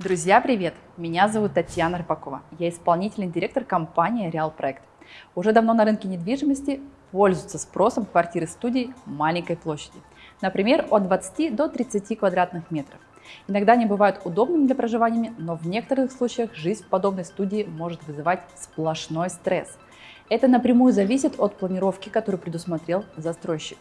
Друзья, привет! Меня зовут Татьяна Рыбакова. Я исполнительный директор компании Реал Проект. Уже давно на рынке недвижимости пользуются спросом квартиры-студии маленькой площади. Например, от 20 до 30 квадратных метров. Иногда они бывают удобными для проживания, но в некоторых случаях жизнь в подобной студии может вызывать сплошной стресс. Это напрямую зависит от планировки, которую предусмотрел застройщик.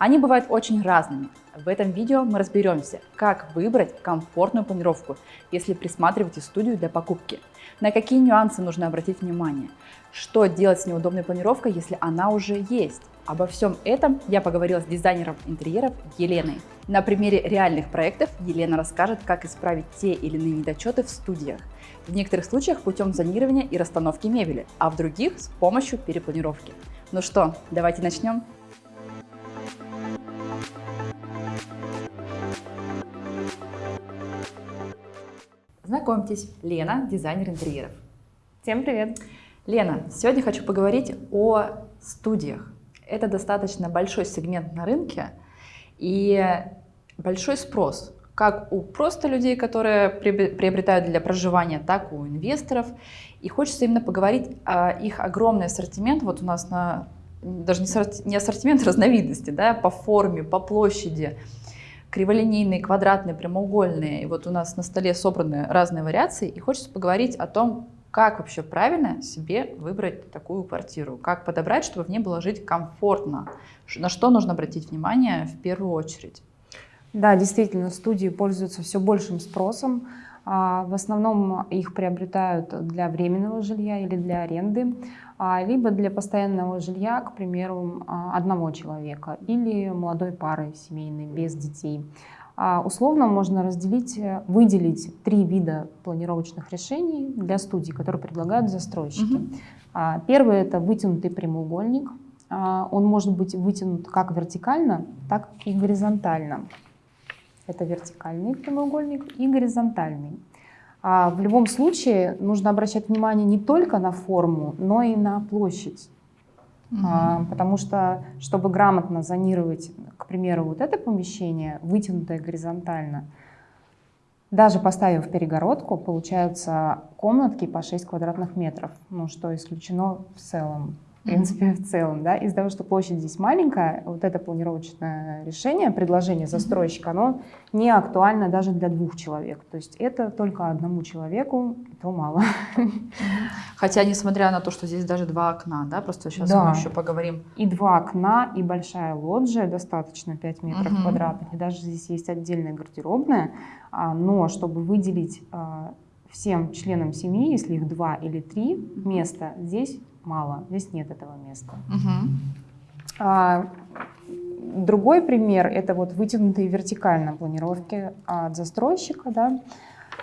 Они бывают очень разными. В этом видео мы разберемся, как выбрать комфортную планировку, если присматриваете студию для покупки, на какие нюансы нужно обратить внимание, что делать с неудобной планировкой, если она уже есть. Обо всем этом я поговорила с дизайнером интерьеров Еленой. На примере реальных проектов Елена расскажет, как исправить те или иные недочеты в студиях. В некоторых случаях путем зонирования и расстановки мебели, а в других с помощью перепланировки. Ну что, давайте начнем. Знакомьтесь, Лена, дизайнер интерьеров. Всем привет! Лена, сегодня хочу поговорить о студиях. Это достаточно большой сегмент на рынке и большой спрос, как у просто людей, которые приобретают для проживания, так и у инвесторов. И хочется именно поговорить о их огромный ассортимент. Вот у нас на даже не ассортимент, а разновидности, да, по форме, по площади, криволинейные, квадратные, прямоугольные. И вот у нас на столе собраны разные вариации, и хочется поговорить о том, как вообще правильно себе выбрать такую квартиру, как подобрать, чтобы в ней было жить комфортно, на что нужно обратить внимание в первую очередь. Да, действительно, студии пользуются все большим спросом. А, в основном их приобретают для временного жилья или для аренды, а, либо для постоянного жилья, к примеру, а, одного человека или молодой пары семейной без детей. Условно можно разделить, выделить три вида планировочных решений для студий, которые предлагают застройщики. Угу. Первый – это вытянутый прямоугольник. Он может быть вытянут как вертикально, так и горизонтально. Это вертикальный прямоугольник и горизонтальный. А в любом случае нужно обращать внимание не только на форму, но и на площадь. Угу. А, потому что, чтобы грамотно зонировать, к примеру, вот это помещение, вытянутое горизонтально, даже поставив перегородку, получаются комнатки по 6 квадратных метров, ну, что исключено в целом в принципе, в целом, да, из-за того, что площадь здесь маленькая, вот это планировочное решение, предложение застройщика, оно не актуально даже для двух человек. То есть это только одному человеку, то мало. Хотя, несмотря на то, что здесь даже два окна, да, просто сейчас да. мы еще поговорим. И два окна, и большая лоджия, достаточно 5 метров угу. квадратных, и даже здесь есть отдельная гардеробная, а, но чтобы выделить а, всем членам семьи, если их два или три места, здесь мало, здесь нет этого места. Угу. А, другой пример – это вот вытянутые вертикально планировки от застройщика. Да?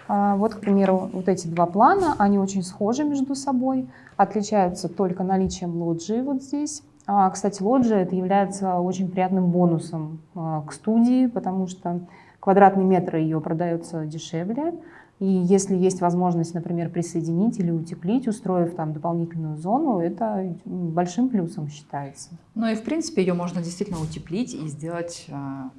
А, вот, к примеру, вот эти два плана, они очень схожи между собой, отличаются только наличием лоджии вот здесь. А, кстати, лоджия это является очень приятным бонусом а, к студии, потому что квадратный метр ее продается дешевле, и если есть возможность, например, присоединить или утеплить, устроив там дополнительную зону, это большим плюсом считается. Ну и в принципе ее можно действительно утеплить и сделать а,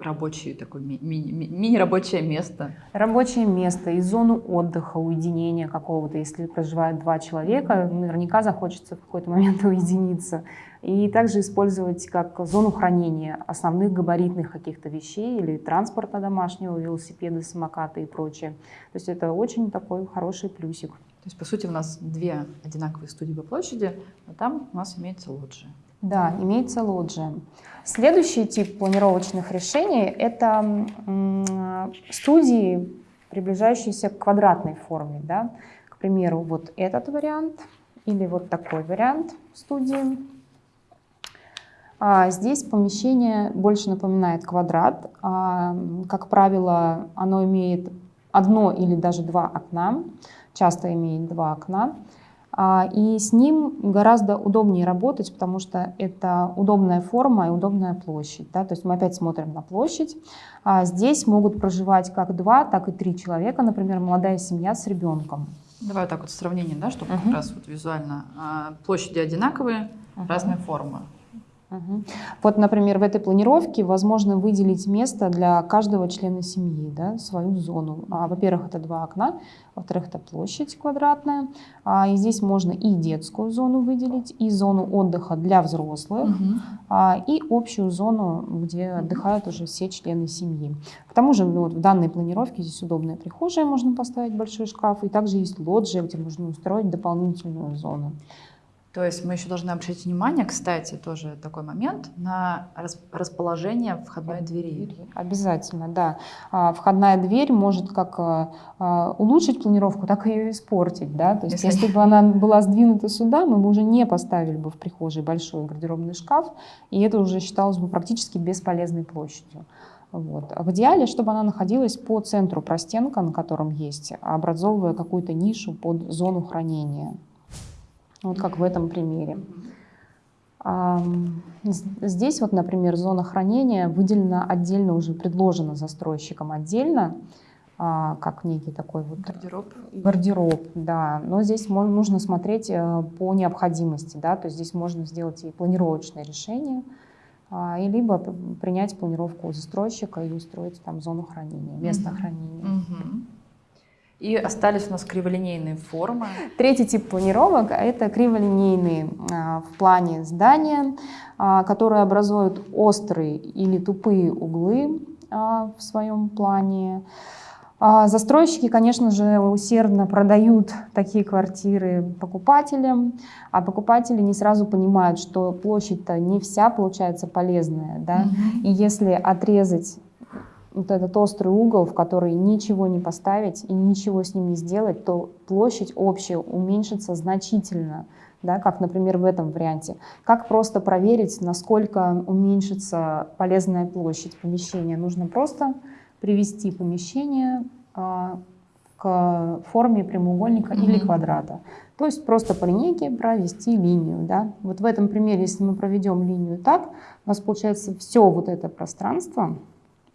рабочее такое мини-рабочее ми место. Рабочее место и зону отдыха, уединения какого-то. Если проживают два человека, наверняка захочется в какой-то момент уединиться и также использовать как зону хранения основных габаритных каких-то вещей или транспорта домашнего, велосипеды, самокаты и прочее. То есть это очень такой хороший плюсик. То есть, по сути, у нас две одинаковые студии по площади, а там у нас имеется лоджия. Да, имеется лоджия. Следующий тип планировочных решений – это студии, приближающиеся к квадратной форме. Да? К примеру, вот этот вариант или вот такой вариант студии. А здесь помещение больше напоминает квадрат. А, как правило, оно имеет одно или даже два окна, часто имеет два окна. А, и с ним гораздо удобнее работать, потому что это удобная форма и удобная площадь. Да? То есть мы опять смотрим на площадь. А здесь могут проживать как два, так и три человека, например, молодая семья с ребенком. Давай вот так вот сравнение, да, чтобы -huh. как раз вот визуально. А, площади одинаковые, -huh. разные формы. Угу. Вот, например, в этой планировке возможно выделить место для каждого члена семьи, да, свою зону. А, во-первых, это два окна, во-вторых, это площадь квадратная. А, и здесь можно и детскую зону выделить, и зону отдыха для взрослых, угу. а, и общую зону, где отдыхают уже все члены семьи. К тому же ну, вот в данной планировке здесь удобная прихожая, можно поставить большой шкаф, и также есть лоджия, где можно устроить дополнительную зону. То есть мы еще должны обращать внимание, кстати, тоже такой момент, на расположение входной двери. Обязательно, да. А, входная дверь может как а, а, улучшить планировку, так и ее испортить. Да? То есть если, если бы она была сдвинута сюда, мы бы уже не поставили бы в прихожей большой гардеробный шкаф, и это уже считалось бы практически бесполезной площадью. Вот. А в идеале, чтобы она находилась по центру простенка, на котором есть, образовывая какую-то нишу под зону хранения. Вот как в этом примере. Здесь вот, например, зона хранения выделена отдельно, уже предложена застройщиком отдельно, а, как некий такой вот гардероб. Гардероб, да. Но здесь нужно смотреть э, по необходимости, да, то есть здесь можно сделать и планировочное решение, а, и либо принять планировку застройщика и устроить там зону хранения, место mm хранения. Mm и остались у нас криволинейные формы. Третий тип планировок – это криволинейные а, в плане здания, а, которые образуют острые или тупые углы а, в своем плане. Застройщики, конечно же, усердно продают такие квартиры покупателям, а покупатели не сразу понимают, что площадь-то не вся получается полезная. Да? Mm-hmm. И если отрезать вот этот острый угол, в который ничего не поставить и ничего с ним не сделать, то площадь общая уменьшится значительно, да, как, например, в этом варианте. Как просто проверить, насколько уменьшится полезная площадь помещения? Нужно просто привести помещение а, к форме прямоугольника mm -hmm. или квадрата. То есть просто по линейке провести линию. Да? Вот в этом примере, если мы проведем линию так, у нас получается все вот это пространство,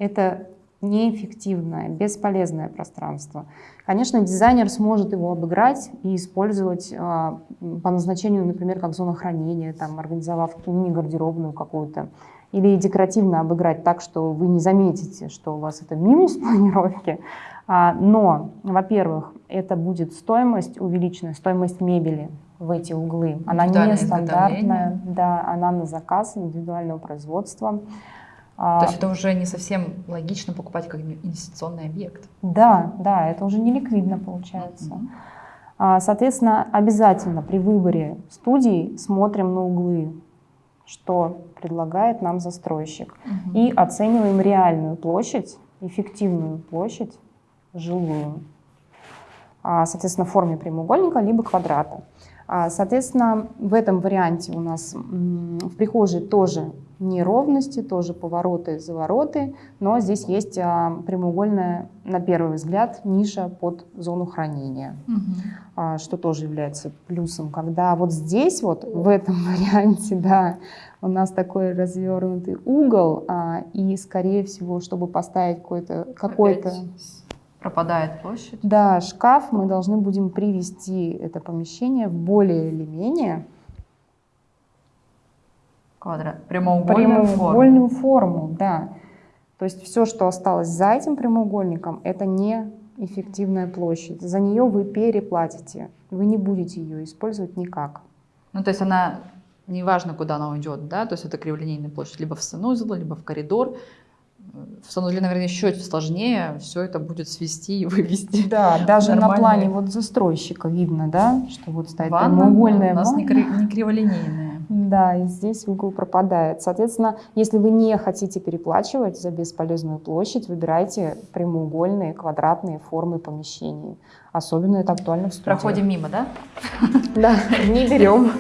это неэффективное, бесполезное пространство. Конечно, дизайнер сможет его обыграть и использовать а, по назначению, например, как зона хранения, там, организовав мини-гардеробную какую-то, или декоративно обыграть так, что вы не заметите, что у вас это минус планировки. А, но, во-первых, это будет стоимость увеличенная, стоимость мебели в эти углы. Она не стандартная, да, она на заказ индивидуального производства. А, То есть это уже не совсем логично покупать как инвестиционный объект. Да, да, это уже не ликвидно получается. Mm-hmm. Соответственно, обязательно при выборе студии смотрим на углы, что предлагает нам застройщик, mm-hmm. и оцениваем реальную площадь, эффективную площадь жилую, а, соответственно, в форме прямоугольника либо квадрата. Соответственно, в этом варианте у нас в прихожей тоже неровности, тоже повороты, завороты, но здесь есть а, прямоугольная, на первый взгляд, ниша под зону хранения, угу. что тоже является плюсом. Когда вот здесь, вот в этом варианте, да, у нас такой развернутый угол, а, и, скорее всего, чтобы поставить какой-то... какой то пропадает площадь. Да, шкаф мы должны будем привести это помещение в более или менее Квадрат. Прямоугольную, прямоугольную форму. форму, да. То есть все, что осталось за этим прямоугольником, это не эффективная площадь. За нее вы переплатите. Вы не будете ее использовать никак. Ну, то есть она, неважно, куда она уйдет, да, то есть это криволинейная площадь, либо в санузел, либо в коридор, в санузле, наверное, еще сложнее все это будет свести и вывести. Да, даже на плане вот застройщика видно, да, что вот стоит ванна прямоугольная у нас ванна. не криволинейная. Да, и здесь угол пропадает. Соответственно, если вы не хотите переплачивать за бесполезную площадь, выбирайте прямоугольные, квадратные формы помещений. Особенно это актуально в студии. Проходим мимо, да? Да, не берем.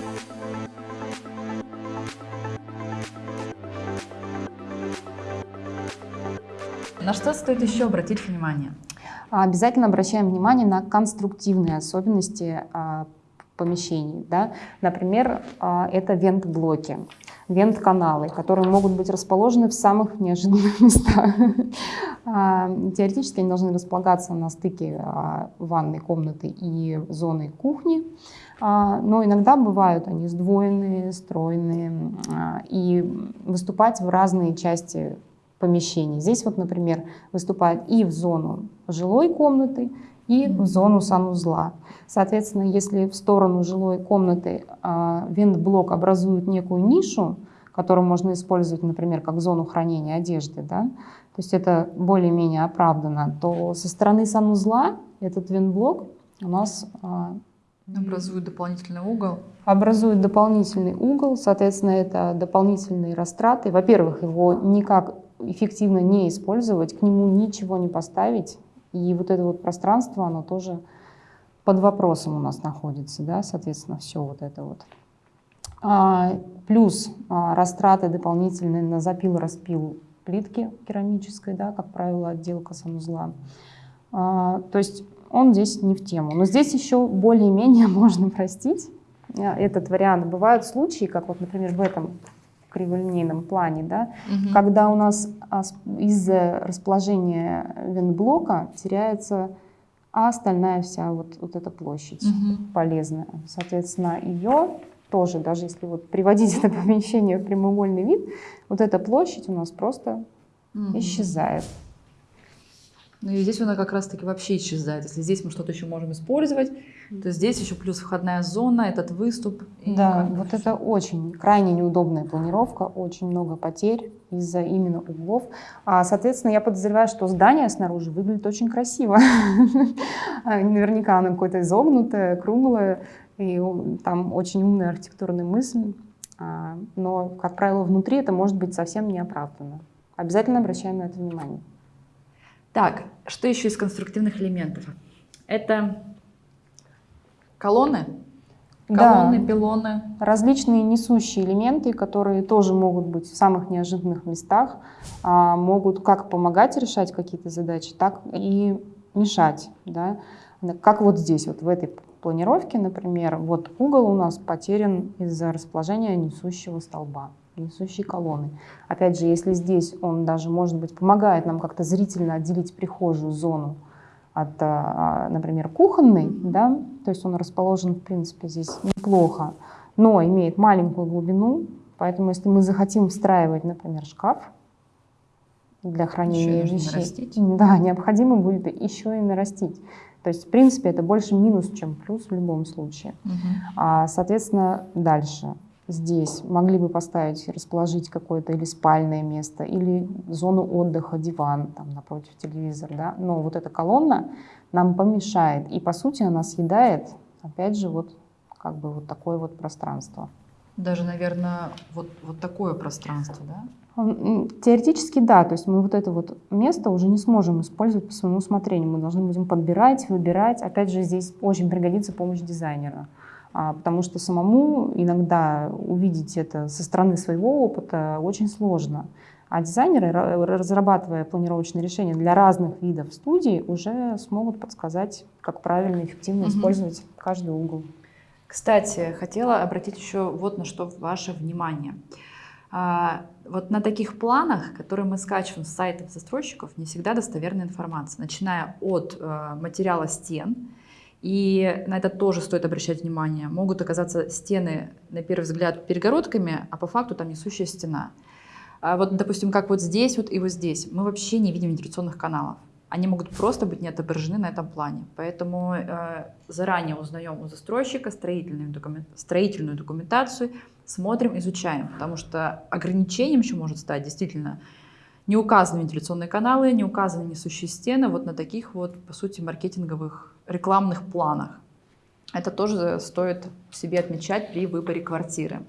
На что стоит еще обратить внимание? Обязательно обращаем внимание на конструктивные особенности а, помещений. Да? Например, а, это вент-блоки. вент-каналы, которые могут быть расположены в самых неожиданных местах. А, теоретически они должны располагаться на стыке ванной комнаты и зоны кухни, но иногда бывают они сдвоенные, стройные и выступать в разные части помещений. Здесь вот, например, выступает и в зону жилой комнаты, и в зону санузла. Соответственно, если в сторону жилой комнаты э, вентблок образует некую нишу, которую можно использовать, например, как зону хранения одежды, да, то есть это более-менее оправдано, то со стороны санузла этот вентблок у нас э, образует дополнительный угол. Образует дополнительный угол, соответственно, это дополнительные растраты. Во-первых, его никак эффективно не использовать, к нему ничего не поставить, и вот это вот пространство, оно тоже под вопросом у нас находится, да, соответственно, все вот это вот. А, плюс а, растраты дополнительные на запил-распил плитки керамической, да, как правило, отделка санузла. А, то есть он здесь не в тему. Но здесь еще более-менее можно простить а, этот вариант. Бывают случаи, как вот, например, в этом криволинейном плане, да, угу. когда у нас из-за расположения вентблока теряется а остальная вся вот, вот эта площадь угу. полезная. Соответственно, ее тоже, даже если вот приводить это помещение в прямоугольный вид, вот эта площадь у нас просто угу. исчезает. Ну и здесь она как раз-таки вообще исчезает. Если здесь мы что-то еще можем использовать, то здесь еще плюс входная зона, этот выступ. Да, вот все. это очень крайне неудобная планировка, очень много потерь из-за именно углов. А, соответственно, я подозреваю, что здание снаружи выглядит очень красиво. Наверняка оно какое-то изогнутое, круглое, и там очень умная архитектурная мысль. А, но, как правило, внутри это может быть совсем неоправданно. Обязательно обращаем на это внимание. Так, что еще из конструктивных элементов? Это колонны, колонны, да. пилоны. Различные несущие элементы, которые тоже могут быть в самых неожиданных местах, а, могут как помогать решать какие-то задачи, так и мешать. Да? Как вот здесь, вот в этой планировке, например, вот угол у нас потерян из-за расположения несущего столба несущие колонны. Опять же, если здесь он даже, может быть, помогает нам как-то зрительно отделить прихожую зону от, а, например, кухонной, да, то есть он расположен, в принципе, здесь неплохо, но имеет маленькую глубину, поэтому если мы захотим встраивать, например, шкаф для хранения еще вещей, нарастить. да, необходимо будет еще и нарастить. То есть, в принципе, это больше минус, чем плюс в любом случае. Угу. А, соответственно, дальше здесь могли бы поставить, расположить какое-то или спальное место, или зону отдыха, диван там напротив телевизора, да, но вот эта колонна нам помешает, и по сути она съедает, опять же, вот как бы вот такое вот пространство. Даже, наверное, вот, вот такое пространство, да? Теоретически да, то есть мы вот это вот место уже не сможем использовать по своему усмотрению, мы должны будем подбирать, выбирать. Опять же, здесь очень пригодится помощь дизайнера. А, потому что самому иногда увидеть это со стороны своего опыта очень сложно. А дизайнеры, разрабатывая планировочные решения для разных видов студий, уже смогут подсказать, как правильно и эффективно угу. использовать каждый угол. Кстати, хотела обратить еще вот на что ваше внимание. А, вот на таких планах, которые мы скачиваем с сайтов застройщиков, не всегда достоверная информация, начиная от э, материала стен, и на это тоже стоит обращать внимание. Могут оказаться стены, на первый взгляд, перегородками, а по факту там несущая стена. А вот, допустим, как вот здесь вот и вот здесь, мы вообще не видим вентиляционных каналов. Они могут просто быть не отображены на этом плане. Поэтому э, заранее узнаем у застройщика строительную, документ, строительную документацию, смотрим, изучаем. Потому что ограничением еще может стать действительно не указаны вентиляционные каналы, не указаны несущие стены вот на таких вот, по сути, маркетинговых рекламных планах. Это тоже стоит себе отмечать при выборе квартиры.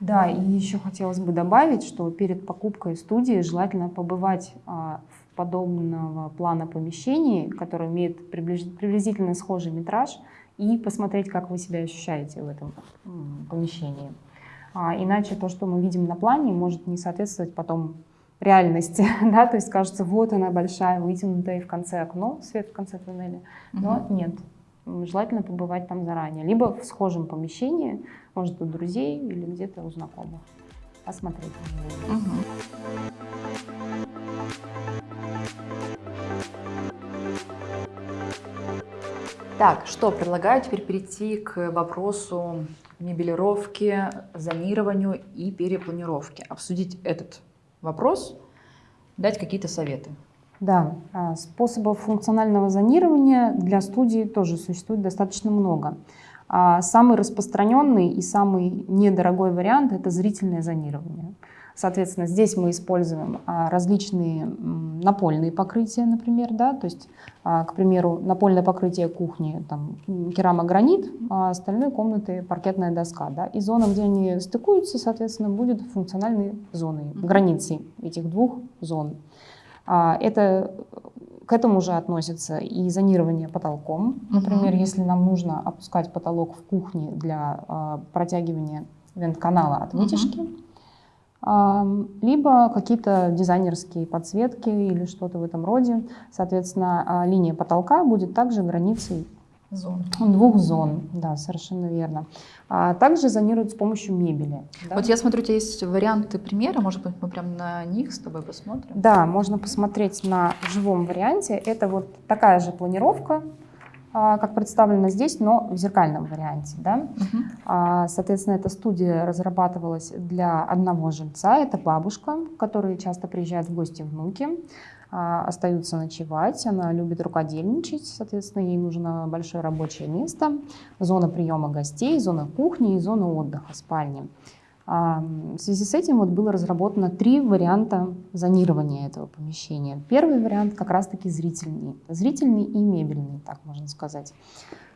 Да, и еще хотелось бы добавить, что перед покупкой студии желательно побывать а, в подобного плана помещении, которое имеет приблизительно схожий метраж, и посмотреть, как вы себя ощущаете в этом помещении. А, иначе то, что мы видим на плане, может не соответствовать потом реальности, да, то есть кажется, вот она большая, вытянутая, и в конце окно, свет в конце туннеля, но угу. нет, желательно побывать там заранее, либо в схожем помещении, может, у друзей или где-то у знакомых. осмотреть. Так, что, предлагаю теперь перейти к вопросу мебелировки, зонированию и перепланировки. Обсудить этот вопрос, дать какие-то советы. Да, а, способов функционального зонирования для студии тоже существует достаточно много. А самый распространенный и самый недорогой вариант – это зрительное зонирование. Соответственно, здесь мы используем а, различные напольные покрытия, например, да, то есть, а, к примеру, напольное покрытие кухни, там, керамогранит, а остальные комнаты паркетная доска, да, и зона, где они стыкуются, соответственно, будет функциональной зоной, границей этих двух зон. Это к этому же относится и зонирование потолком. Например, uh-huh. если нам нужно опускать потолок в кухне для протягивания вент-канала от вытяжки, uh-huh либо какие-то дизайнерские подсветки или что-то в этом роде. Соответственно, а, линия потолка будет также границей зон. двух зон. Да, совершенно верно. А также зонируют с помощью мебели. Да? Вот я смотрю, у тебя есть варианты примера, может быть, мы прямо на них с тобой посмотрим? Да, можно посмотреть на живом варианте. Это вот такая же планировка, как представлено здесь, но в зеркальном варианте. Да? Угу. Соответственно, эта студия разрабатывалась для одного жильца, это бабушка, которая часто приезжает в гости внуки, а, остаются ночевать, она любит рукодельничать, соответственно, ей нужно большое рабочее место, зона приема гостей, зона кухни и зона отдыха, спальни. В связи с этим вот было разработано три варианта зонирования этого помещения. Первый вариант как раз-таки зрительный. Зрительный и мебельный, так можно сказать.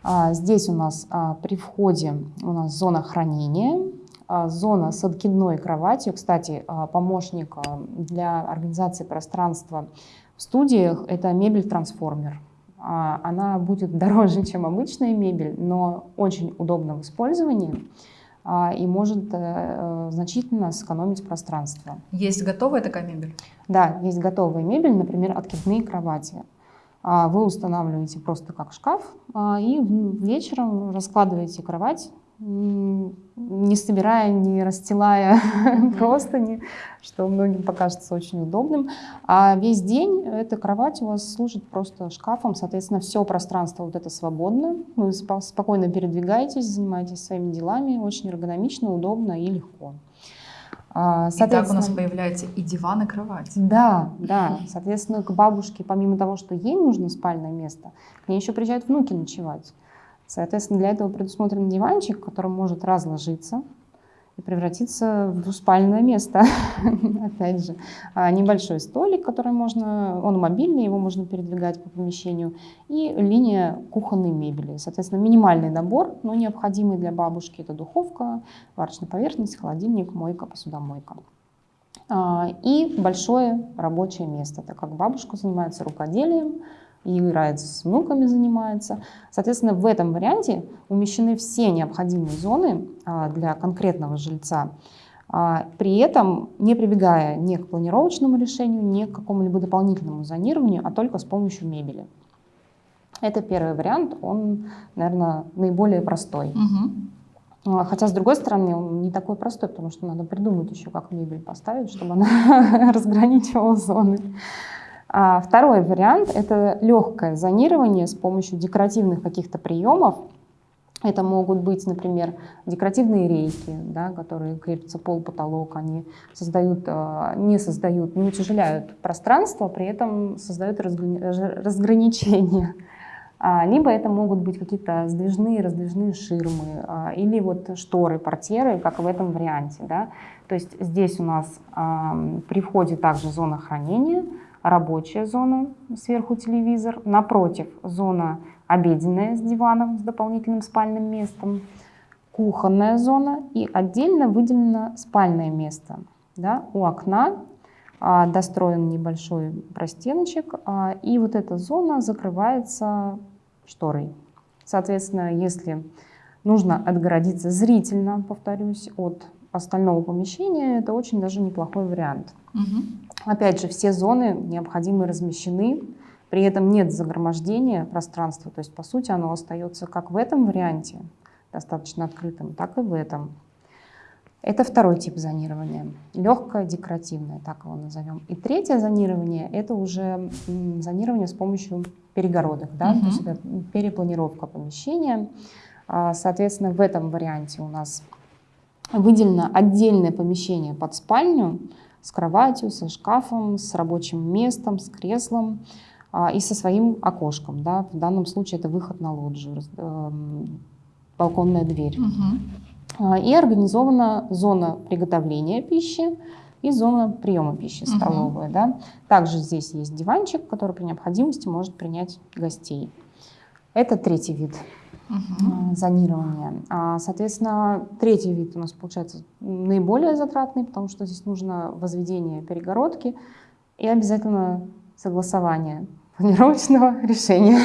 А, здесь у нас а, при входе у нас зона хранения, а, зона с откидной кроватью. Кстати, помощник для организации пространства в студиях – это мебель-трансформер. Она будет дороже, чем обычная мебель, но очень удобна в использовании. А, и может э, значительно сэкономить пространство. Есть готовая такая мебель? Да, есть готовая мебель, например, откидные кровати. А, вы устанавливаете просто как шкаф а, и вечером раскладываете кровать не собирая, не расстилая простыни, что многим покажется очень удобным. А весь день эта кровать у вас служит просто шкафом, соответственно, все пространство вот это свободно, вы спокойно передвигаетесь, занимаетесь своими делами, очень эргономично, удобно и легко. А, и так у нас появляется и диван, и кровать. Да, да. Соответственно, к бабушке, помимо того, что ей нужно спальное место, к ней еще приезжают внуки ночевать. Соответственно, для этого предусмотрен диванчик, который может разложиться и превратиться в двуспальное место. Опять же, а, небольшой столик, который можно, он мобильный, его можно передвигать по помещению, и линия кухонной мебели. Соответственно, минимальный набор, но необходимый для бабушки. Это духовка, варочная поверхность, холодильник, мойка, посудомойка. А, и большое рабочее место, так как бабушка занимается рукоделием, и играет с внуками, занимается. Соответственно, в этом варианте умещены все необходимые зоны а, для конкретного жильца, а, при этом не прибегая ни к планировочному решению, ни к какому-либо дополнительному зонированию, а только с помощью мебели. Это первый вариант, он, наверное, наиболее простой. Угу. Хотя, с другой стороны, он не такой простой, потому что надо придумать еще, как мебель поставить, чтобы она разграничивала зоны. А второй вариант – это легкое зонирование с помощью декоративных каких-то приемов. Это могут быть, например, декоративные рейки, да, которые крепятся пол, потолок, они создают, а, не создают, не утяжеляют пространство, при этом создают разграничения. А, либо это могут быть какие-то сдвижные, раздвижные ширмы, а, или вот шторы, портьеры, как в этом варианте. Да. То есть здесь у нас при входе также зона хранения – рабочая зона, сверху телевизор, напротив зона обеденная с диваном, с дополнительным спальным местом, кухонная зона и отдельно выделено спальное место. Да, у окна а, достроен небольшой простеночек, а, и вот эта зона закрывается шторой. Соответственно, если нужно отгородиться зрительно, повторюсь, от остального помещения, это очень даже неплохой вариант. Угу. Опять же, все зоны необходимы размещены, при этом нет загромождения пространства, то есть, по сути, оно остается как в этом варианте, достаточно открытым, так и в этом. Это второй тип зонирования, легкое декоративное, так его назовем. И третье зонирование – это уже зонирование с помощью перегородок, да, угу. то есть это перепланировка помещения. А, соответственно, в этом варианте у нас выделено отдельное помещение под спальню с кроватью, со шкафом, с рабочим местом, с креслом а, и со своим окошком. Да. В данном случае это выход на лоджию, эм, балконная дверь. Угу. И организована зона приготовления пищи и зона приема пищи, столовая. Угу. Да. Также здесь есть диванчик, который при необходимости может принять гостей. Это третий вид угу. зонирования. А, соответственно, третий вид у нас получается наиболее затратный, потому что здесь нужно возведение перегородки и обязательно согласование планировочного решения.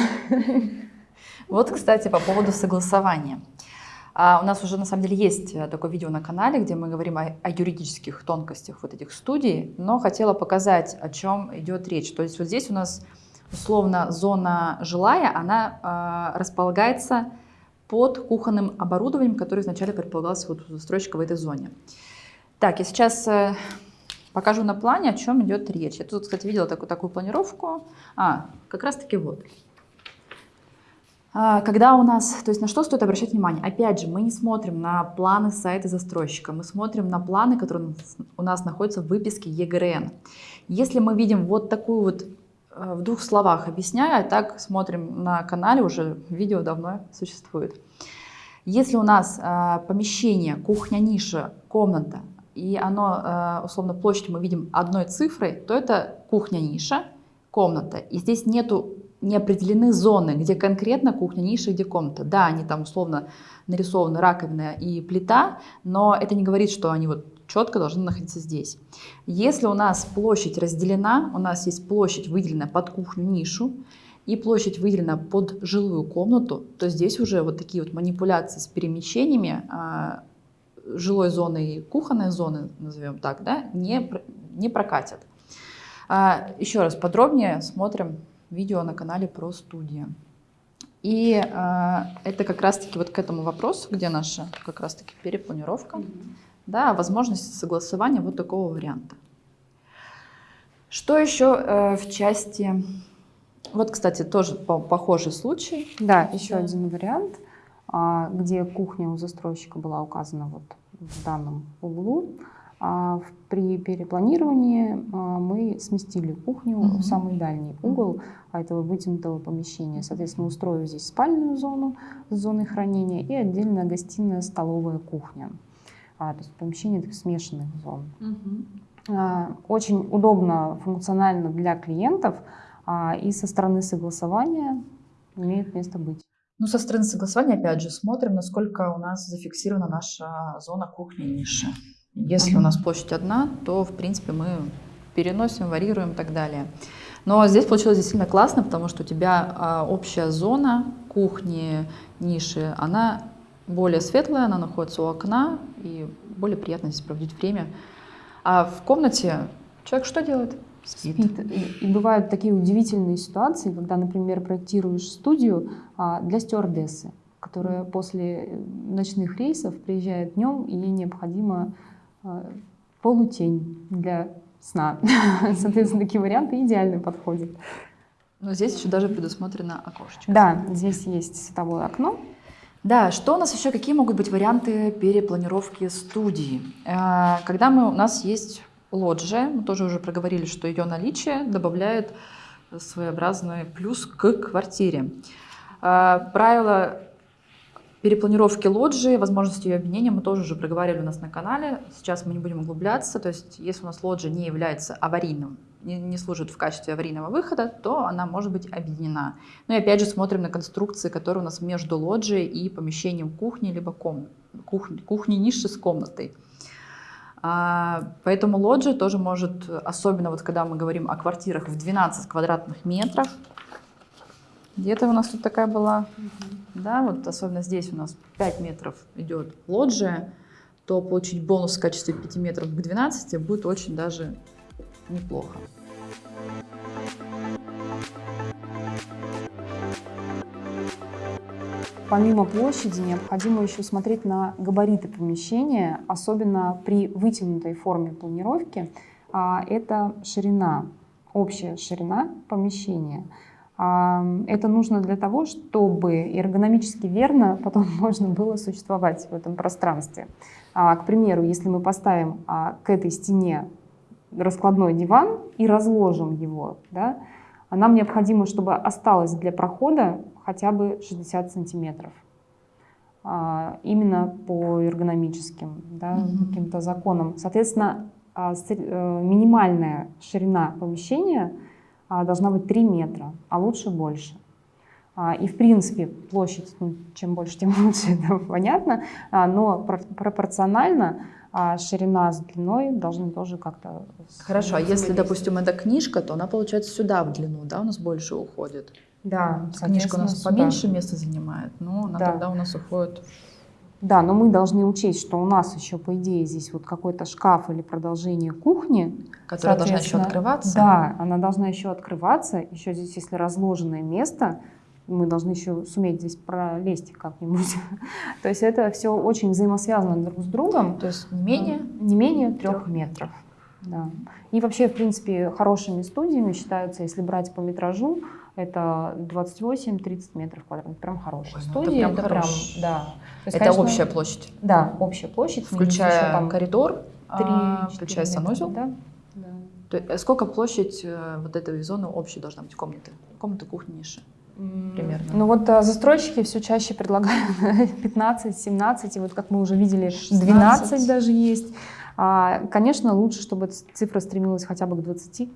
Вот, кстати, по поводу согласования. А у нас уже на самом деле есть э, такое видео на канале, где мы говорим о, о юридических тонкостях вот этих студий, но хотела показать, о чем идет речь. То есть вот здесь у нас условно зона жилая, она э, располагается под кухонным оборудованием, которое изначально предполагалось вот у застройщика в этой зоне. Так, я сейчас э, покажу на плане, о чем идет речь. Я тут, кстати, видела такую, такую планировку. А, как раз таки вот. А, когда у нас, то есть на что стоит обращать внимание? Опять же, мы не смотрим на планы сайта застройщика, мы смотрим на планы, которые у нас находятся в выписке ЕГРН. Если мы видим вот такую вот в двух словах объясняю, а так смотрим на канале, уже видео давно существует. Если у нас э, помещение, кухня, ниша, комната, и оно, э, условно, площадь мы видим одной цифрой, то это кухня-ниша, комната. И здесь нету не определены зоны, где конкретно кухня, ниша, где комната. Да, они там условно нарисованы раковина и плита, но это не говорит, что они вот четко должны находиться здесь. Если у нас площадь разделена, у нас есть площадь выделена под кухню, нишу, и площадь выделена под жилую комнату, то здесь уже вот такие вот манипуляции с перемещениями а, жилой зоны и кухонной зоны, назовем так, да, не, не прокатят. А, еще раз подробнее смотрим видео на канале про студии. И э, это как раз-таки вот к этому вопросу, где наша как раз-таки перепланировка. Mm -hmm да, возможности согласования вот такого варианта. Что еще э, в части... Вот, кстати, тоже по похожий случай. Да, еще да. один вариант, а, где кухня у застройщика была указана вот в данном углу. А при перепланировании а, мы сместили кухню угу. в самый дальний угол этого вытянутого помещения. Соответственно, устроив здесь спальную зону с зоной хранения и отдельно гостиная, столовая, кухня то есть помещение таких смешанных зон. Угу. А, очень удобно, функционально для клиентов а, и со стороны согласования имеет место быть. Ну, со стороны согласования, опять же, смотрим, насколько у нас зафиксирована наша зона кухни ниши. Если у нас площадь одна, то, в принципе, мы переносим, варьируем и так далее. Но здесь получилось действительно классно, потому что у тебя а, общая зона кухни, ниши, она более светлая, она находится у окна, и более приятно здесь проводить время. А в комнате человек что делает? Спит. Спит. И, и бывают такие удивительные ситуации, когда, например, проектируешь студию а, для стюардессы, которая после ночных рейсов приезжает днем, и ей необходимо а, полутень для сна. Соответственно, такие варианты идеально подходят. Но здесь еще даже предусмотрено окошечко. Да, здесь есть световое окно, да, что у нас еще, какие могут быть варианты перепланировки студии? Э, когда мы, у нас есть лоджия, мы тоже уже проговорили, что ее наличие добавляет своеобразный плюс к квартире. Э, правила перепланировки лоджии, возможности ее объединения мы тоже уже проговаривали у нас на канале. Сейчас мы не будем углубляться. То есть, если у нас лоджия не является аварийным не, не служит в качестве аварийного выхода, то она может быть объединена. Ну и опять же смотрим на конструкции, которые у нас между лоджией и помещением кухни, либо ком... кухни, кухни ниши с комнатой. А, поэтому лоджия тоже может, особенно вот когда мы говорим о квартирах в 12 квадратных метров, где-то у нас тут такая была, да, вот особенно здесь у нас 5 метров идет лоджия, то получить бонус в качестве 5 метров к 12 будет очень даже неплохо. помимо площади необходимо еще смотреть на габариты помещения, особенно при вытянутой форме планировки. А, это ширина, общая ширина помещения. А, это нужно для того, чтобы эргономически верно потом можно было существовать в этом пространстве. А, к примеру, если мы поставим к этой стене раскладной диван и разложим его, да, нам необходимо, чтобы осталось для прохода хотя бы 60 сантиметров. А, именно по эргономическим да, mm-hmm. каким-то законам. Соответственно, а, э, минимальная ширина помещения а, должна быть 3 метра, а лучше больше. И, в принципе, площадь, ну, чем больше, тем лучше, это понятно, но пропорционально ширина с длиной должны тоже как-то... Хорошо, а если, допустим, это книжка, то она, получается, сюда в длину, да, у нас больше уходит? Да, книжка у нас поменьше места занимает, но она да. тогда у нас уходит. Да, но мы должны учесть, что у нас еще, по идее, здесь вот какой-то шкаф или продолжение кухни. Которая должна еще открываться. Да, она должна еще открываться. Еще здесь, если разложенное место, мы должны еще суметь здесь пролезть как-нибудь. То есть это все очень взаимосвязано друг с другом. То есть не менее? Не менее трех метров. Да. И вообще, в принципе, хорошими студиями считаются, если брать по метражу, это 28-30 метров квадратных. Прям хорошая Ой, ну студия. Это прям, это прям да. есть, это конечно, общая площадь? Да, общая площадь. Включая там коридор, 3, а, включая санузел? Да. да. То есть, э, сколько площадь э, вот этой зоны общей должна быть комнаты? Комната, кухня, ниша? Примерно? Ну вот а, застройщики все чаще предлагают 15-17, и вот как мы уже видели, 16. 12 даже есть. А, конечно, лучше, чтобы цифра стремилась хотя бы к 20.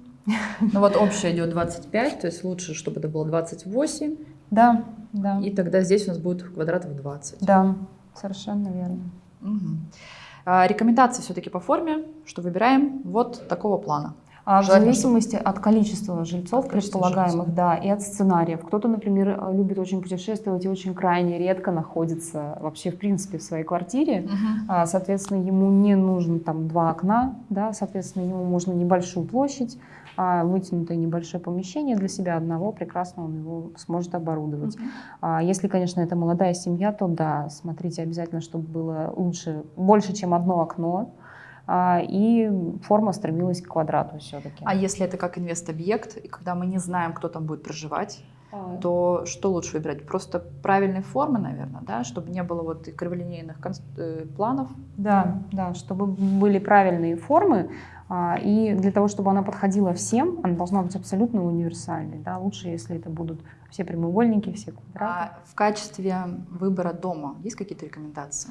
Ну вот общая идет 25, то есть лучше, чтобы это было 28. Да, да. И тогда здесь у нас будет квадратов 20. Да, совершенно верно. Угу. Рекомендации все-таки по форме, что выбираем вот такого плана. А в зависимости от количества жильцов, от предполагаемых, жильцов. да, и от сценариев. Кто-то, например, любит очень путешествовать и очень крайне редко находится вообще, в принципе, в своей квартире. Угу. Соответственно, ему не нужно там два окна, да, соответственно, ему можно небольшую площадь, а вытянутое небольшое помещение для себя одного, прекрасно он его сможет оборудовать. Uh-huh. Если, конечно, это молодая семья, то да, смотрите обязательно, чтобы было лучше, больше, чем одно окно, а, и форма стремилась к квадрату все-таки. А если это как инвест-объект, и когда мы не знаем, кто там будет проживать, а. то что лучше выбирать? Просто правильные формы, наверное, да, чтобы не было вот криволинейных э, планов? Да, да, чтобы были правильные формы, а, и для того, чтобы она подходила всем, она должна быть абсолютно универсальной. Да? Лучше, если это будут все прямоугольники, все квадраты. А в качестве выбора дома есть какие-то рекомендации?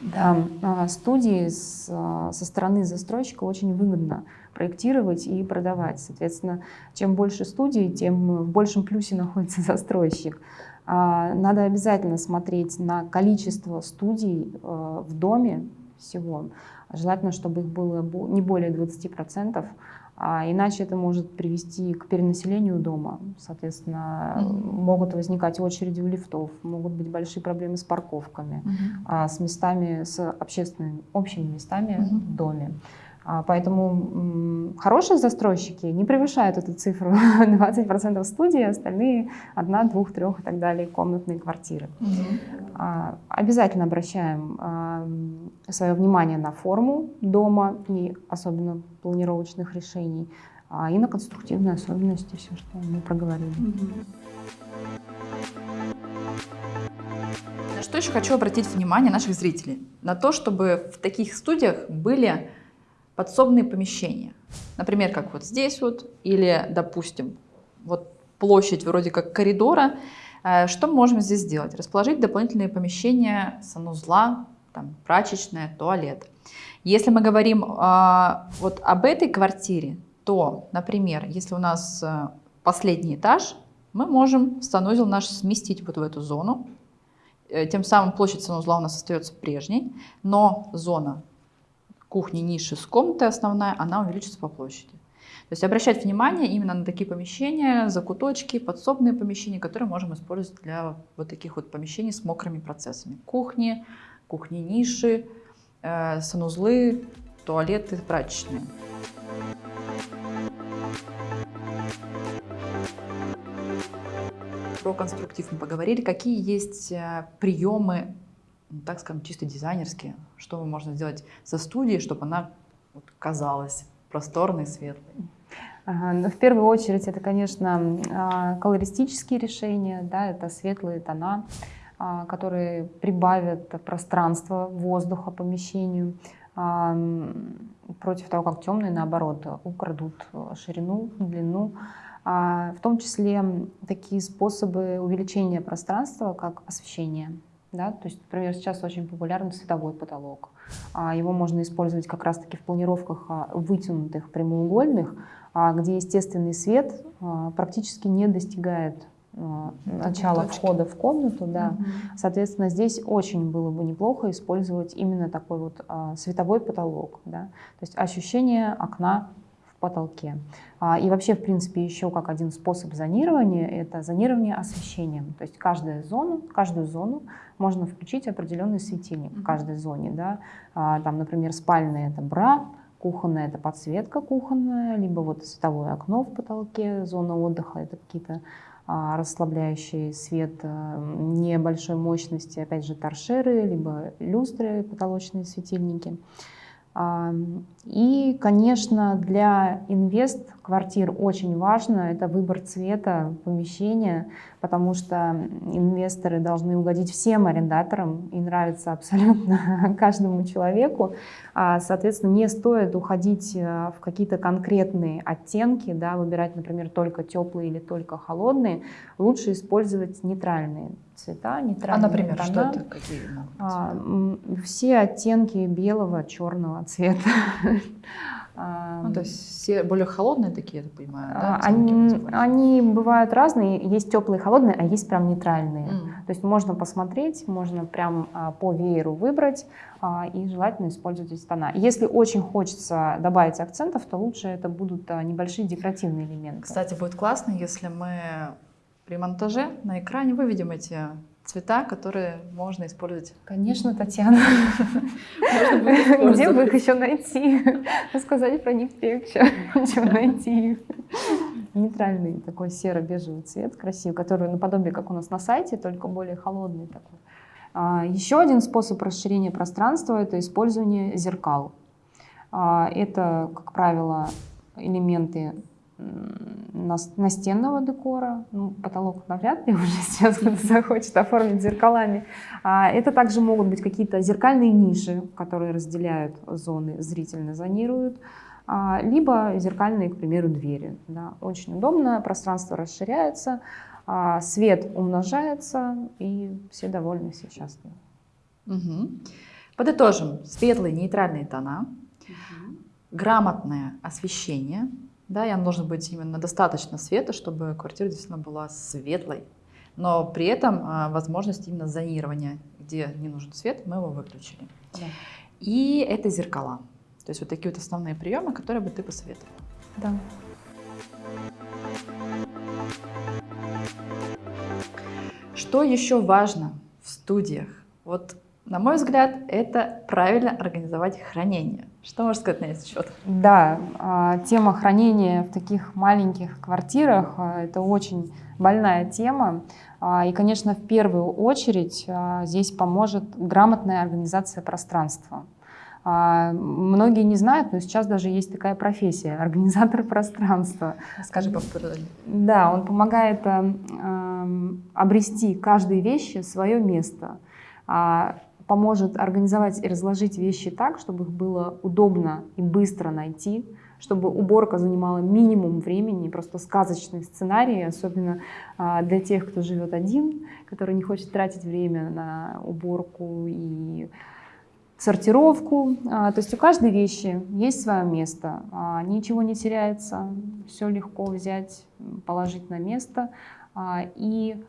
Да, а, студии а, со стороны застройщика очень выгодно проектировать и продавать. Соответственно, чем больше студий, тем в большем плюсе находится застройщик. А, надо обязательно смотреть на количество студий в доме всего. Желательно, чтобы их было не более 20%, а иначе это может привести к перенаселению дома. Соответственно, mm-hmm. могут возникать очереди у лифтов, могут быть большие проблемы с парковками, mm-hmm. а, с местами, с общественными, общими местами mm-hmm. в доме. А, поэтому хорошие застройщики не превышают эту цифру 20% студии, остальные одна, двух, трех и так далее комнатные квартиры. Угу. Обязательно обращаем свое внимание на форму дома и особенно планировочных решений, а, и на конструктивные особенности, все, что мы проговорили. Угу. Что еще хочу обратить внимание наших зрителей? На то, чтобы в таких студиях были подсобные помещения. Например, как вот здесь вот, или, допустим, вот площадь вроде как коридора. Э, что мы можем здесь сделать? Расположить дополнительные помещения санузла, там, прачечная, туалет. Если мы говорим э, вот об этой квартире, то, например, если у нас э, последний этаж, мы можем санузел наш сместить вот в эту зону. Тем самым площадь санузла у нас остается прежней, но зона кухни ниши с комнатой основная, она увеличится по площади. То есть обращать внимание именно на такие помещения, закуточки, подсобные помещения, которые можем использовать для вот таких вот помещений с мокрыми процессами. Кухни, кухни-ниши, э, санузлы, туалеты, прачечные. про конструктив мы поговорили. Какие есть э, приемы, ну, так скажем, чисто дизайнерские? Что можно сделать со студией, чтобы она вот, казалась просторной, светлой? Ну, в первую очередь это, конечно, а, колористические решения, да, это светлые тона, а, которые прибавят пространство воздуха помещению, против того, как темные, наоборот, украдут ширину, длину. А, в том числе такие способы увеличения пространства, как освещение. Да? То есть, например, сейчас очень популярен световой потолок. А, его можно использовать как раз-таки в планировках а, вытянутых прямоугольных, где естественный свет практически не достигает начала точки. входа в комнату, да. Угу. Соответственно, здесь очень было бы неплохо использовать именно такой вот световой потолок, да. То есть ощущение окна потолке. А, и вообще, в принципе, еще как один способ зонирования – это зонирование освещением. То есть каждую зону, каждую зону можно включить определенный светильник в каждой зоне. Да? А, там, например, спальная – это бра, кухонная – это подсветка кухонная, либо вот световое окно в потолке, зона отдыха – это какие-то а, расслабляющий свет небольшой мощности, опять же, торшеры, либо люстры, потолочные светильники. И, конечно, для инвест-квартир очень важно это выбор цвета помещения, потому что инвесторы должны угодить всем арендаторам и нравится абсолютно каждому человеку. А, соответственно, не стоит уходить э, в какие-то конкретные оттенки, да, выбирать, например, только теплые или только холодные. Лучше использовать нейтральные цвета, а, нейтральные А, например, тона. что это? Какие а, все оттенки белого, черного цвета. Ну, то есть все более холодные такие, я так понимаю, да? Они, они бывают разные, есть теплые, холодные, а есть прям нейтральные. Mm. То есть можно посмотреть, можно прям а, по вееру выбрать а, и желательно использовать эти тона. Если очень хочется добавить акцентов, то лучше это будут а, небольшие декоративные элементы. Кстати, будет классно, если мы при монтаже на экране выведем эти цвета, которые можно использовать. Конечно, Татьяна. Где бы их еще найти? Рассказать про них легче, чем найти их. Нейтральный такой серо-бежевый цвет, красивый, который наподобие, как у нас на сайте, только более холодный такой. А, еще один способ расширения пространства – это использование зеркал. А, это, как правило, элементы настенного декора, ну, потолок навряд ли уже сейчас кто-то захочет оформить зеркалами. А это также могут быть какие-то зеркальные ниши, которые разделяют зоны, зрительно зонируют, а, либо зеркальные, к примеру, двери. Да. Очень удобно, пространство расширяется, а, свет умножается, и все довольны, все счастливы. Угу. Подытожим. Светлые нейтральные тона, угу. грамотное освещение – да, ям нужно быть именно достаточно света, чтобы квартира действительно была светлой. Но при этом а, возможность именно зонирования, где не нужен свет, мы его выключили. Да. И это зеркала. То есть вот такие вот основные приемы, которые бы ты посоветовала. Да. Что еще важно в студиях? Вот на мой взгляд, это правильно организовать хранение. Что можешь сказать на этот счет? Да, а, тема хранения в таких маленьких квартирах а, – это очень больная тема. А, и, конечно, в первую очередь здесь поможет грамотная организация пространства. Многие не знают, но сейчас даже есть такая профессия – организатор пространства. Скажи поподробнее. Да, он помогает обрести каждой вещи свое место поможет организовать и разложить вещи так, чтобы их было удобно и быстро найти, чтобы уборка занимала минимум времени, просто сказочный сценарий, особенно а, для тех, кто живет один, который не хочет тратить время на уборку и сортировку. А, то есть у каждой вещи есть свое место, а, ничего не теряется, все легко взять, положить на место. И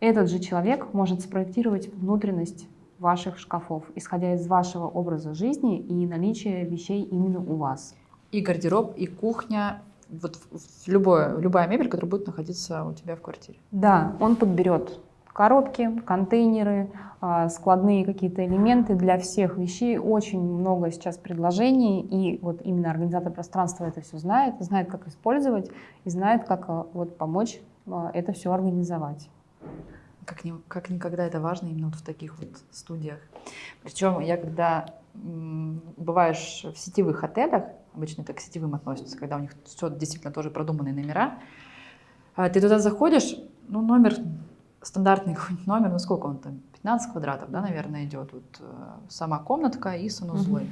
этот же человек может спроектировать внутренность ваших шкафов, исходя из вашего образа жизни и наличия вещей именно у вас. И гардероб, и кухня, вот любое, любая мебель, которая будет находиться у тебя в квартире. Да, он подберет коробки, контейнеры, а, складные какие-то элементы для всех вещей. Очень много сейчас предложений, и вот именно организатор пространства это все знает, знает, как использовать, и знает, как а, вот помочь а, это все организовать. Как, ни, как никогда это важно именно вот в таких вот студиях. Причем я когда бываешь в сетевых отелях, обычно это к сетевым относятся, когда у них все действительно тоже продуманные номера, а ты туда заходишь, ну, номер стандартный какой-нибудь номер, ну сколько он там, 15 квадратов, да, наверное, идет, вот э, сама комнатка и санузлы. Mm-hmm.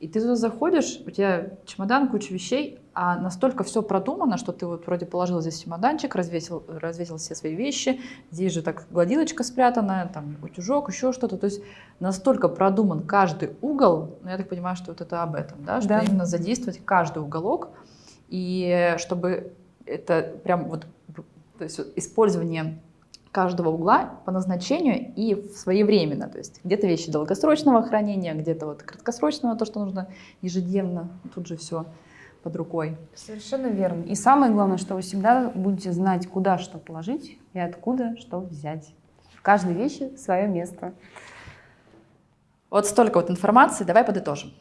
И ты туда заходишь, у тебя чемодан, куча вещей, а настолько все продумано, что ты вот вроде положил здесь чемоданчик, развесил, развесил все свои вещи, здесь же так гладилочка спрятана, там утюжок, еще что-то. То есть настолько продуман каждый угол, ну, я так понимаю, что вот это об этом, да, что да. именно задействовать каждый уголок, и чтобы это прям вот, то есть использование каждого угла по назначению и своевременно. То есть где-то вещи долгосрочного хранения, где-то вот краткосрочного, то, что нужно ежедневно, тут же все под рукой. Совершенно верно. И самое главное, что вы всегда будете знать, куда что положить и откуда что взять. В каждой вещи свое место. Вот столько вот информации, давай подытожим.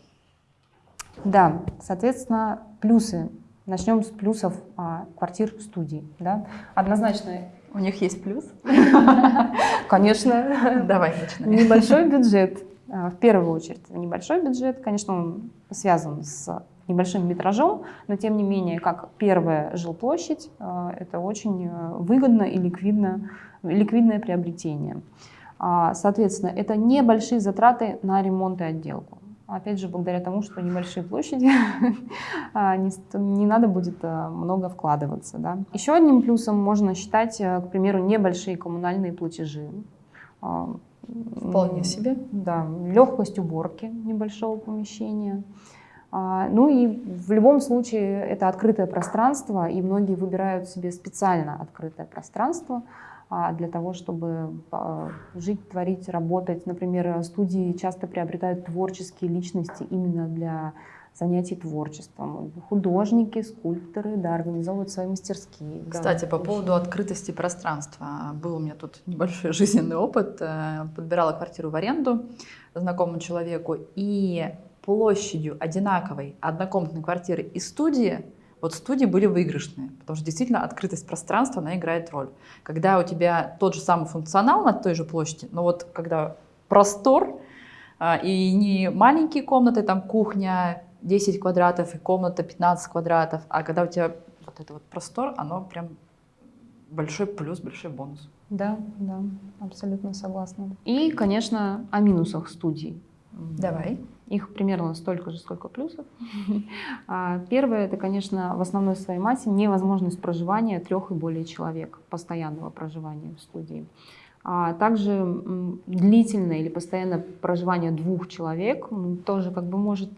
Да, соответственно, плюсы. Начнем с плюсов а, квартир студий. Да? Однозначно у них есть плюс? Конечно. Давай начнем. Небольшой бюджет. А, в первую очередь, небольшой бюджет, конечно, он связан с небольшим метражом, но тем не менее, как первая жилплощадь, а, это очень э, выгодно и ликвидно, ликвидное приобретение. А, соответственно, это небольшие затраты на ремонт и отделку. Опять же, благодаря тому, что небольшие площади, а, не, не надо будет а, много вкладываться. Да. Еще одним плюсом можно считать, э, к примеру, небольшие коммунальные платежи. А, Вполне себе. Да, легкость уборки небольшого помещения. Ну и в любом случае это открытое пространство, и многие выбирают себе специально открытое пространство, а, для того, чтобы а, жить, творить, работать. Например, студии часто приобретают творческие личности именно для занятий творчеством. Художники, скульпторы, да, организовывают свои мастерские. Кстати, да, по поводу открытости пространства. Был у меня тут небольшой жизненный опыт. Э, подбирала квартиру в аренду знакомому человеку, и площадью одинаковой однокомнатной квартиры и студии – вот студии были выигрышные, потому что действительно открытость пространства, она играет роль. Когда у тебя тот же самый функционал на той же площади, но вот когда простор, а, и не маленькие комнаты, там кухня 10 квадратов и комната 15 квадратов, а когда у тебя вот этот вот простор, оно прям большой плюс, большой бонус. Да, да, абсолютно согласна. И, конечно, о минусах студий. Давай. Их примерно столько же, сколько плюсов. А, первое, это, конечно, в основной своей массе невозможность проживания трех и более человек, постоянного проживания в студии. А также длительное или постоянное проживание двух человек тоже как бы может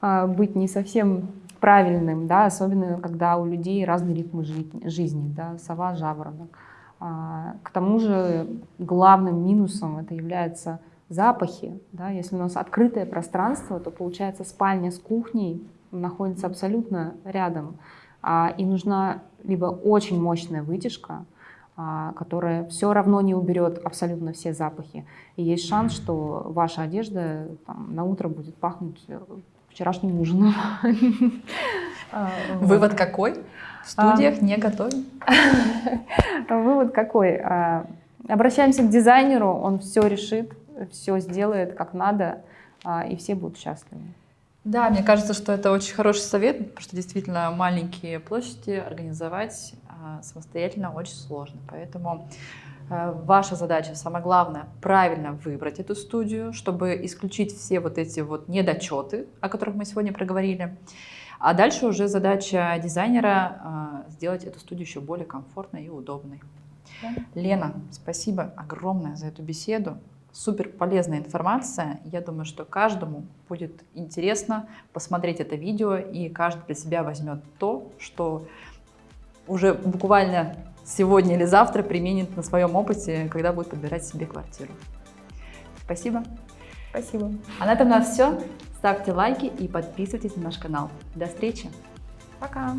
а, быть не совсем правильным, да, особенно когда у людей разный ритм жизни, да, сова, жаворонок. А, к тому же главным минусом это является запахи. Да? Если у нас открытое пространство, то получается спальня с кухней находится абсолютно рядом. А, и нужна либо очень мощная вытяжка, а, которая все равно не уберет абсолютно все запахи. И есть шанс, что ваша одежда там, на утро будет пахнуть вчерашним ужином. А, Вывод какой? В студиях не готовим. Вывод какой? Обращаемся к дизайнеру, он все решит все сделает как надо, а, и все будут счастливы. Да, мне кажется, что это очень хороший совет, потому что действительно маленькие площади организовать а, самостоятельно очень сложно. Поэтому а, ваша задача, самое главное, правильно выбрать эту студию, чтобы исключить все вот эти вот недочеты, о которых мы сегодня проговорили. А дальше уже задача дизайнера сделать эту студию еще более комфортной и удобной. Да. Лена, спасибо огромное за эту беседу супер полезная информация. Я думаю, что каждому будет интересно посмотреть это видео, и каждый для себя возьмет то, что уже буквально сегодня или завтра применит на своем опыте, когда будет подбирать себе квартиру. Спасибо. Спасибо. А на этом у нас все. Ставьте лайки и подписывайтесь на наш канал. До встречи. Пока.